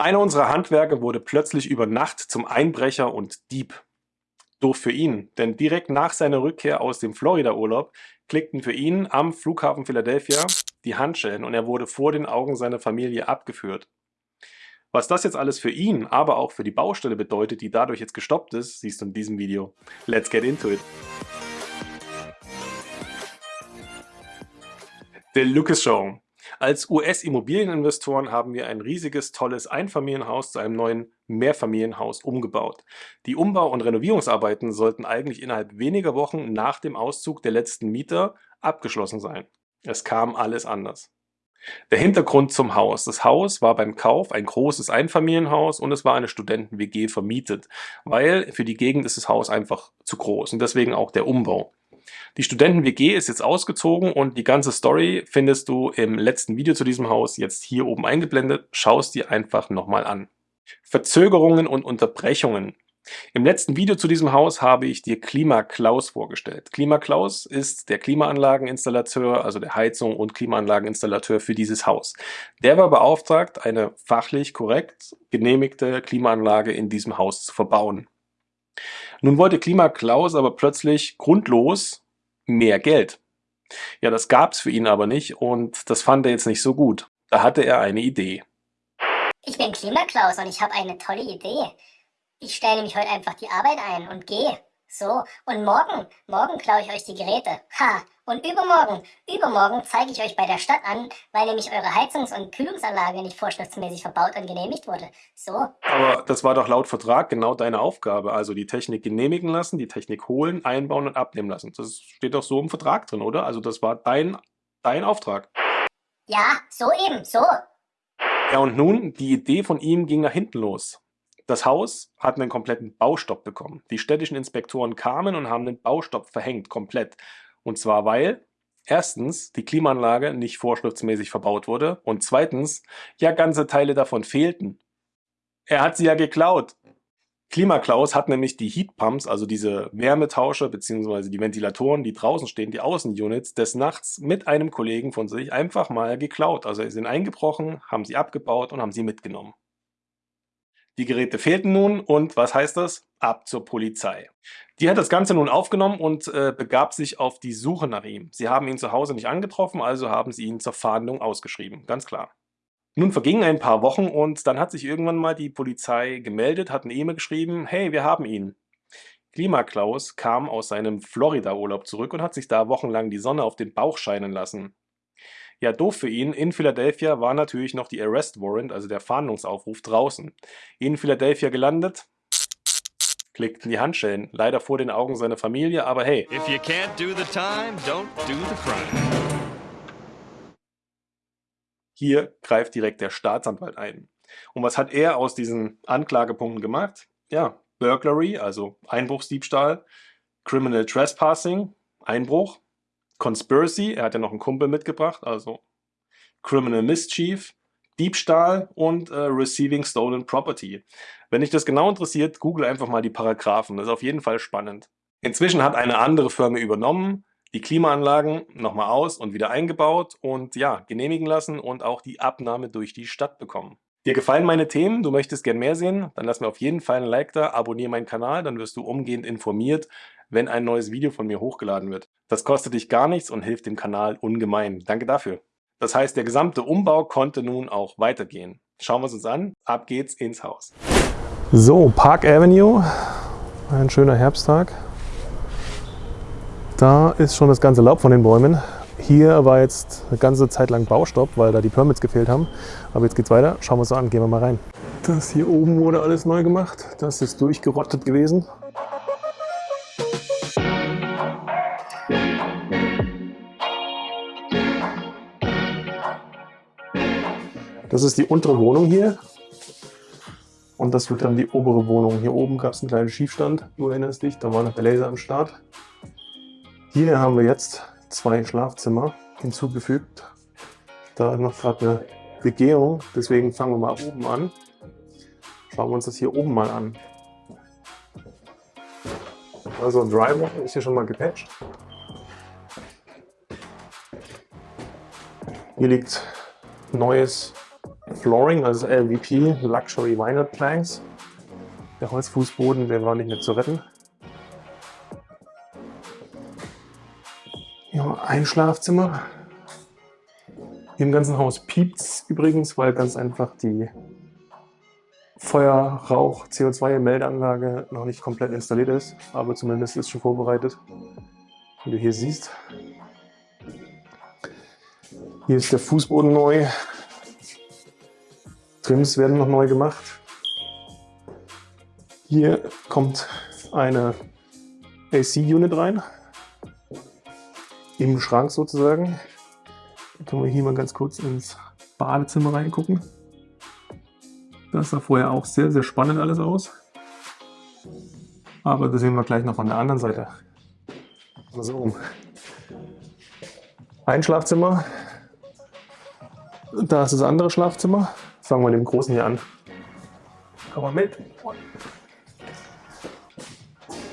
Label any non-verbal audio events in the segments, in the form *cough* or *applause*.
Einer unserer Handwerker wurde plötzlich über Nacht zum Einbrecher und Dieb. Doof für ihn, denn direkt nach seiner Rückkehr aus dem Florida-Urlaub klickten für ihn am Flughafen Philadelphia die Handschellen und er wurde vor den Augen seiner Familie abgeführt. Was das jetzt alles für ihn, aber auch für die Baustelle bedeutet, die dadurch jetzt gestoppt ist, siehst du in diesem Video. Let's get into it! The Lucas Show. Als US-Immobilieninvestoren haben wir ein riesiges, tolles Einfamilienhaus zu einem neuen Mehrfamilienhaus umgebaut. Die Umbau- und Renovierungsarbeiten sollten eigentlich innerhalb weniger Wochen nach dem Auszug der letzten Mieter abgeschlossen sein. Es kam alles anders. Der Hintergrund zum Haus. Das Haus war beim Kauf ein großes Einfamilienhaus und es war eine Studenten-WG vermietet, weil für die Gegend ist das Haus einfach zu groß und deswegen auch der Umbau. Die Studenten-WG ist jetzt ausgezogen und die ganze Story findest du im letzten Video zu diesem Haus jetzt hier oben eingeblendet. Schau es dir einfach nochmal an. Verzögerungen und Unterbrechungen. Im letzten Video zu diesem Haus habe ich dir KlimaKlaus vorgestellt. KlimaKlaus ist der Klimaanlageninstallateur, also der Heizung- und Klimaanlageninstallateur für dieses Haus. Der war beauftragt, eine fachlich korrekt genehmigte Klimaanlage in diesem Haus zu verbauen. Nun wollte KlimaKlaus aber plötzlich grundlos mehr Geld. Ja, das gab es für ihn aber nicht und das fand er jetzt nicht so gut. Da hatte er eine Idee. Ich bin Klimaklaus und ich habe eine tolle Idee. Ich stelle nämlich heute einfach die Arbeit ein und gehe. So, und morgen, morgen klaue ich euch die Geräte. Ha, und übermorgen, übermorgen zeige ich euch bei der Stadt an, weil nämlich eure Heizungs- und Kühlungsanlage nicht vorschriftsmäßig verbaut und genehmigt wurde. So. Aber das war doch laut Vertrag genau deine Aufgabe. Also die Technik genehmigen lassen, die Technik holen, einbauen und abnehmen lassen. Das steht doch so im Vertrag drin, oder? Also das war dein, dein Auftrag. Ja, so eben, so. Ja, und nun, die Idee von ihm ging nach hinten los. Das Haus hat einen kompletten Baustopp bekommen. Die städtischen Inspektoren kamen und haben den Baustopp verhängt, komplett. Und zwar weil erstens die Klimaanlage nicht vorschriftsmäßig verbaut wurde und zweitens ja ganze Teile davon fehlten. Er hat sie ja geklaut. Klimaklaus hat nämlich die Heatpumps, also diese Wärmetauscher bzw. die Ventilatoren, die draußen stehen, die Außenunits, des Nachts mit einem Kollegen von sich einfach mal geklaut. Also sie sind eingebrochen, haben sie abgebaut und haben sie mitgenommen. Die Geräte fehlten nun und was heißt das? Ab zur Polizei. Die hat das Ganze nun aufgenommen und äh, begab sich auf die Suche nach ihm. Sie haben ihn zu Hause nicht angetroffen, also haben sie ihn zur Fahndung ausgeschrieben, ganz klar. Nun vergingen ein paar Wochen und dann hat sich irgendwann mal die Polizei gemeldet, hat eine E-Mail geschrieben, hey, wir haben ihn. Klimaklaus kam aus seinem Florida-Urlaub zurück und hat sich da wochenlang die Sonne auf den Bauch scheinen lassen. Ja, doof für ihn, in Philadelphia war natürlich noch die Arrest Warrant, also der Fahndungsaufruf, draußen. In Philadelphia gelandet, klickten die Handschellen, leider vor den Augen seiner Familie, aber hey. If you can't do the time, don't do the crime. Hier greift direkt der Staatsanwalt ein. Und was hat er aus diesen Anklagepunkten gemacht? Ja, Burglary, also Einbruchsdiebstahl, Criminal Trespassing, Einbruch, Conspiracy, er hat ja noch einen Kumpel mitgebracht, also Criminal Mischief, Diebstahl und äh, Receiving Stolen Property. Wenn dich das genau interessiert, google einfach mal die Paragraphen, das ist auf jeden Fall spannend. Inzwischen hat eine andere Firma übernommen, die Klimaanlagen nochmal aus und wieder eingebaut und ja, genehmigen lassen und auch die Abnahme durch die Stadt bekommen. Dir gefallen meine Themen, du möchtest gern mehr sehen, dann lass mir auf jeden Fall ein Like da, abonniere meinen Kanal, dann wirst du umgehend informiert, wenn ein neues Video von mir hochgeladen wird. Das kostet dich gar nichts und hilft dem Kanal ungemein. Danke dafür. Das heißt, der gesamte Umbau konnte nun auch weitergehen. Schauen wir es uns an. Ab geht's ins Haus. So, Park Avenue. Ein schöner Herbsttag. Da ist schon das ganze Laub von den Bäumen. Hier war jetzt eine ganze Zeit lang Baustopp, weil da die Permits gefehlt haben. Aber jetzt geht's weiter. Schauen wir uns an. Gehen wir mal rein. Das hier oben wurde alles neu gemacht. Das ist durchgerottet gewesen. Das ist die untere Wohnung hier. Und das wird dann die obere Wohnung. Hier oben gab es einen kleinen Schiefstand, du erinnerst dich, da war noch der Laser am Start. Hier haben wir jetzt zwei Schlafzimmer hinzugefügt. Da ist noch gerade eine Begehung, deswegen fangen wir mal oben an. Schauen wir uns das hier oben mal an. Also ein Driver ist hier schon mal gepatcht. Hier liegt neues Flooring, also LVP, Luxury Vinyl Planks. Der Holzfußboden, der war nicht mehr zu retten. Ja, ein Schlafzimmer. Im ganzen Haus piept es übrigens, weil ganz einfach die Feuer, Rauch, CO2-Meldeanlage noch nicht komplett installiert ist, aber zumindest ist schon vorbereitet. Wie du hier siehst. Hier ist der Fußboden neu. Trims werden noch neu gemacht. Hier kommt eine AC-Unit rein. Im Schrank sozusagen. Dann können wir hier mal ganz kurz ins Badezimmer reingucken. Das sah vorher auch sehr, sehr spannend alles aus. Aber das sehen wir gleich noch von der anderen Seite. So. Ein Schlafzimmer. Da ist das andere Schlafzimmer. Fangen wir mit dem großen hier an. Komm mal mit.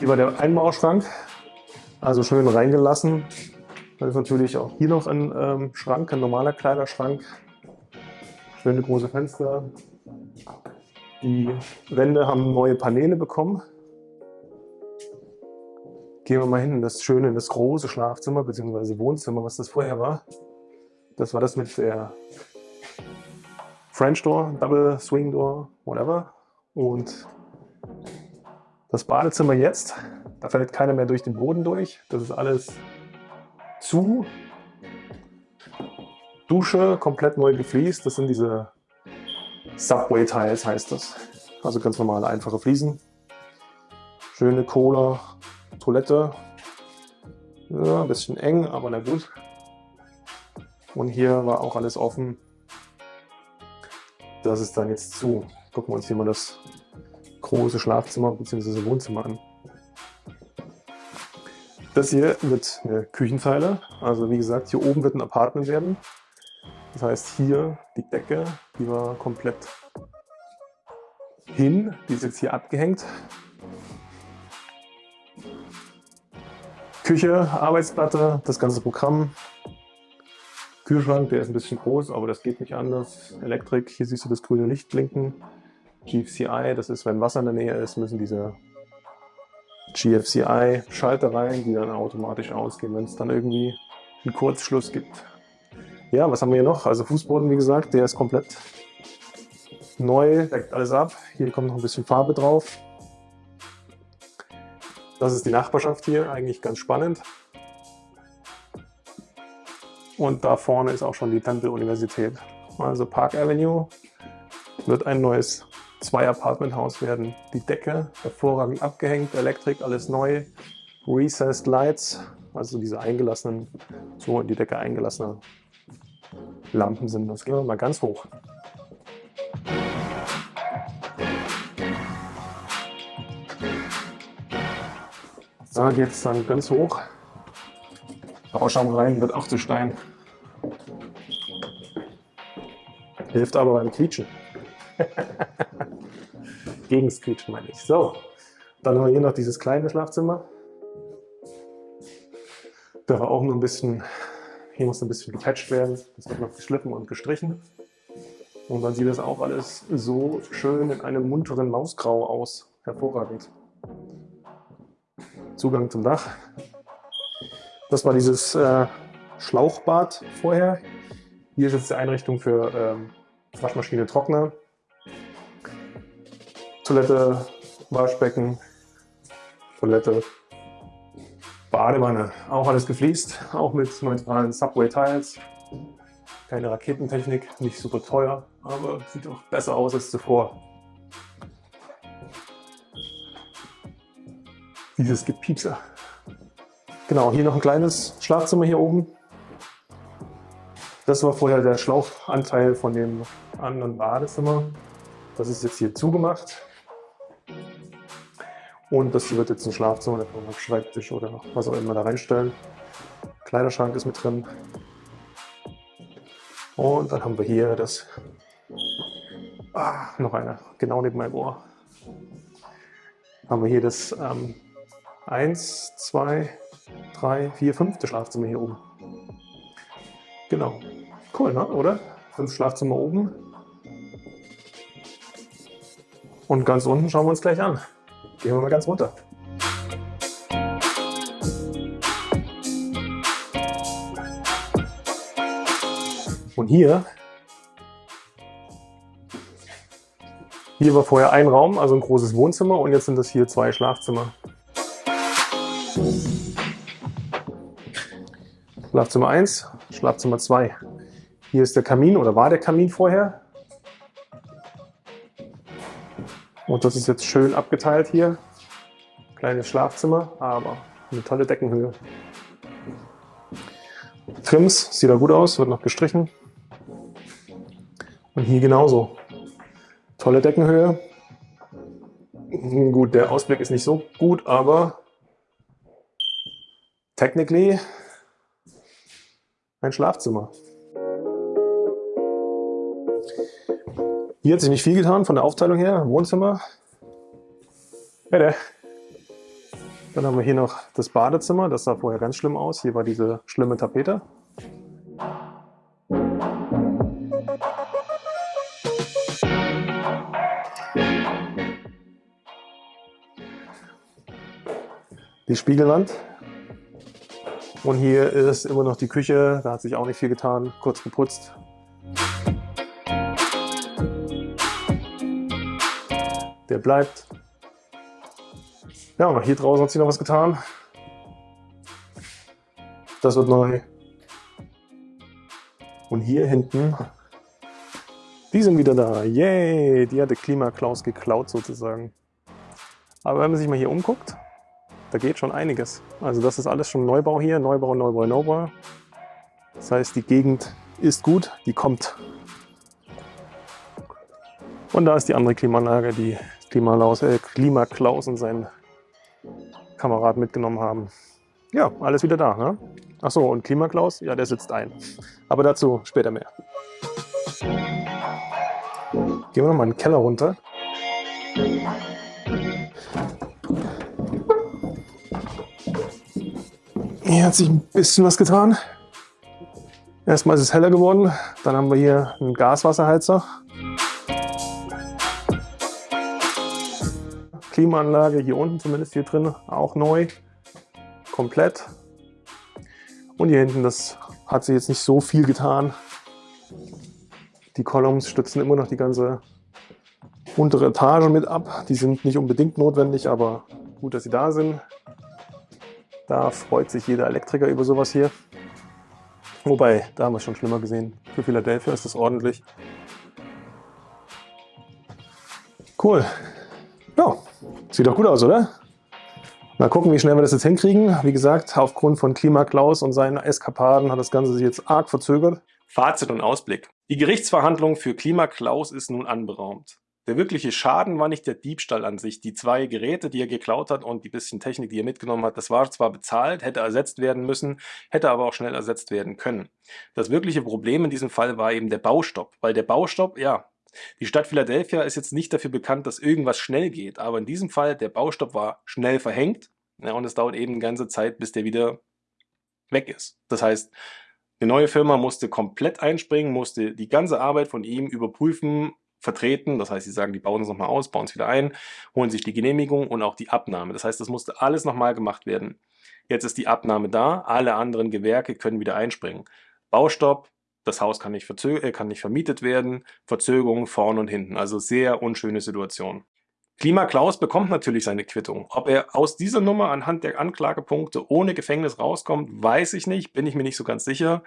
Hier war der Einbauschrank. Also schön reingelassen. Da ist natürlich auch hier noch ein ähm, Schrank, ein normaler Kleiderschrank. Schöne große Fenster. Die Wände haben neue Paneele bekommen. Gehen wir mal hin in das schöne, in das große Schlafzimmer bzw. Wohnzimmer, was das vorher war. Das war das mit der French Door, Double Swing Door, whatever. Und das Badezimmer jetzt, da fällt keiner mehr durch den Boden durch. Das ist alles zu. Dusche komplett neu gefliest. Das sind diese Subway Tiles heißt das. Also ganz normale, einfache Fliesen. Schöne Cola, Toilette. Ja, ein bisschen eng, aber na gut. Und hier war auch alles offen. Das ist dann jetzt zu. Gucken wir uns hier mal das große Schlafzimmer bzw. Wohnzimmer an. Das hier wird eine Küchenzeile. Also wie gesagt, hier oben wird ein Apartment werden. Das heißt hier die Decke, die war komplett hin. Die ist jetzt hier abgehängt. Küche, Arbeitsplatte, das ganze Programm. Kühlschrank, der ist ein bisschen groß, aber das geht nicht anders. Elektrik, hier siehst du das grüne Licht blinken. GFCI, das ist, wenn Wasser in der Nähe ist, müssen diese GFCI-Schalter rein, die dann automatisch ausgehen, wenn es dann irgendwie einen Kurzschluss gibt. Ja, was haben wir hier noch? Also Fußboden, wie gesagt, der ist komplett neu, deckt alles ab. Hier kommt noch ein bisschen Farbe drauf. Das ist die Nachbarschaft hier, eigentlich ganz spannend. Und da vorne ist auch schon die Temple-Universität. Also Park Avenue wird ein neues Zwei-Apartment-Haus werden. Die Decke hervorragend abgehängt, Elektrik, alles neu. Recessed Lights, also diese eingelassenen, so in die Decke eingelassene Lampen sind. Das gehen wir mal ganz hoch. Da geht es dann ganz hoch. Bauschaum rein wird auch zu Stein. Hilft aber beim Quietschen. *laughs* Gegens Quietschen meine ich. So, dann haben wir hier noch dieses kleine Schlafzimmer. Da war auch nur ein bisschen hier muss ein bisschen gepatcht werden. Das wird noch geschliffen und gestrichen. Und dann sieht das auch alles so schön in einem munteren Mausgrau aus. Hervorragend. Zugang zum Dach. Das war dieses äh, Schlauchbad vorher. Hier ist jetzt die Einrichtung für ähm, Waschmaschine, Trockner, Toilette, Waschbecken, Toilette, Badewanne, auch alles gefliest, auch mit neutralen Subway-Tiles. Keine Raketentechnik, nicht super teuer, aber sieht auch besser aus als zuvor. Dieses Gepiepser. Genau, hier noch ein kleines Schlafzimmer hier oben. Das war vorher der Schlauchanteil von dem anderen Badezimmer. Das ist jetzt hier zugemacht. Und das wird jetzt ein Schlafzimmer, da kann man Schreibtisch oder was auch immer da reinstellen. Kleiderschrank ist mit drin. Und dann haben wir hier das, ah, noch einer, genau neben meinem Ohr. Haben wir hier das ähm, 1, 2, 3, 4, 5. Schlafzimmer hier oben. Genau. Cool, ne? oder? Fünf Schlafzimmer oben. Und ganz unten schauen wir uns gleich an. Gehen wir mal ganz runter. Und hier, hier war vorher ein Raum, also ein großes Wohnzimmer und jetzt sind das hier zwei Schlafzimmer. Schlafzimmer 1, Schlafzimmer 2. Hier ist der Kamin oder war der Kamin vorher. Und das ist jetzt schön abgeteilt hier. Kleines Schlafzimmer, aber eine tolle Deckenhöhe. Trims, sieht da gut aus, wird noch gestrichen. Und hier genauso. Tolle Deckenhöhe. Gut, der Ausblick ist nicht so gut, aber technically ein Schlafzimmer. Hier hat sich nicht viel getan von der Aufteilung her. Wohnzimmer. Dann haben wir hier noch das Badezimmer. Das sah vorher ganz schlimm aus. Hier war diese schlimme Tapete. Die Spiegelwand. Und hier ist immer noch die Küche. Da hat sich auch nicht viel getan. Kurz geputzt. Der bleibt. Ja, und hier draußen hat sich noch was getan. Das wird neu. Und hier hinten, die sind wieder da. Yay! Die hatte Klimaklaus geklaut sozusagen. Aber wenn man sich mal hier umguckt, da geht schon einiges. Also das ist alles schon Neubau hier. Neubau, Neubau, Neubau. Das heißt, die Gegend ist gut, die kommt. Und da ist die andere Klimaanlage, die Klimalaus, äh, Klimaklaus und sein Kamerad mitgenommen haben. Ja, alles wieder da. Ne? Achso, und Klimaklaus, ja, der sitzt ein. Aber dazu später mehr. Gehen wir nochmal in den Keller runter. Hier hat sich ein bisschen was getan. Erstmal ist es heller geworden. Dann haben wir hier einen Gaswasserheizer. Klimaanlage hier unten zumindest hier drin auch neu, komplett. Und hier hinten, das hat sich jetzt nicht so viel getan. Die Columns stützen immer noch die ganze untere Etage mit ab. Die sind nicht unbedingt notwendig, aber gut, dass sie da sind. Da freut sich jeder Elektriker über sowas hier. Wobei, da haben wir es schon schlimmer gesehen. Für Philadelphia ist das ordentlich. Cool. Ja, sieht doch gut aus, oder? Mal gucken, wie schnell wir das jetzt hinkriegen. Wie gesagt, aufgrund von Klimaklaus und seinen Eskapaden hat das Ganze sich jetzt arg verzögert. Fazit und Ausblick. Die Gerichtsverhandlung für Klimaklaus ist nun anberaumt. Der wirkliche Schaden war nicht der Diebstahl an sich. Die zwei Geräte, die er geklaut hat und die bisschen Technik, die er mitgenommen hat, das war zwar bezahlt, hätte ersetzt werden müssen, hätte aber auch schnell ersetzt werden können. Das wirkliche Problem in diesem Fall war eben der Baustopp, weil der Baustopp, ja, die Stadt Philadelphia ist jetzt nicht dafür bekannt, dass irgendwas schnell geht, aber in diesem Fall, der Baustopp war schnell verhängt ja, und es dauert eben eine ganze Zeit, bis der wieder weg ist. Das heißt, eine neue Firma musste komplett einspringen, musste die ganze Arbeit von ihm überprüfen, vertreten. Das heißt, sie sagen, die bauen es nochmal aus, bauen es wieder ein, holen sich die Genehmigung und auch die Abnahme. Das heißt, das musste alles nochmal gemacht werden. Jetzt ist die Abnahme da, alle anderen Gewerke können wieder einspringen. Baustopp, das Haus kann nicht, äh, kann nicht vermietet werden, Verzögerungen vorn und hinten. Also sehr unschöne Situation. Klima Klaus bekommt natürlich seine Quittung. Ob er aus dieser Nummer anhand der Anklagepunkte ohne Gefängnis rauskommt, weiß ich nicht, bin ich mir nicht so ganz sicher.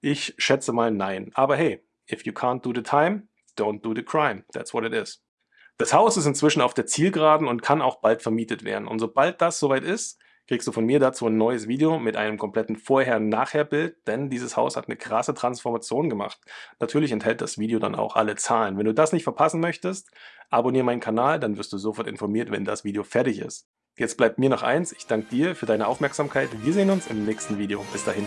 Ich schätze mal nein. Aber hey, if you can't do the time, don't do the crime. That's what it is. Das Haus ist inzwischen auf der Zielgeraden und kann auch bald vermietet werden. Und sobald das soweit ist, kriegst du von mir dazu ein neues Video mit einem kompletten Vorher-Nachher-Bild, denn dieses Haus hat eine krasse Transformation gemacht. Natürlich enthält das Video dann auch alle Zahlen. Wenn du das nicht verpassen möchtest, abonniere meinen Kanal, dann wirst du sofort informiert, wenn das Video fertig ist. Jetzt bleibt mir noch eins, ich danke dir für deine Aufmerksamkeit. Wir sehen uns im nächsten Video. Bis dahin.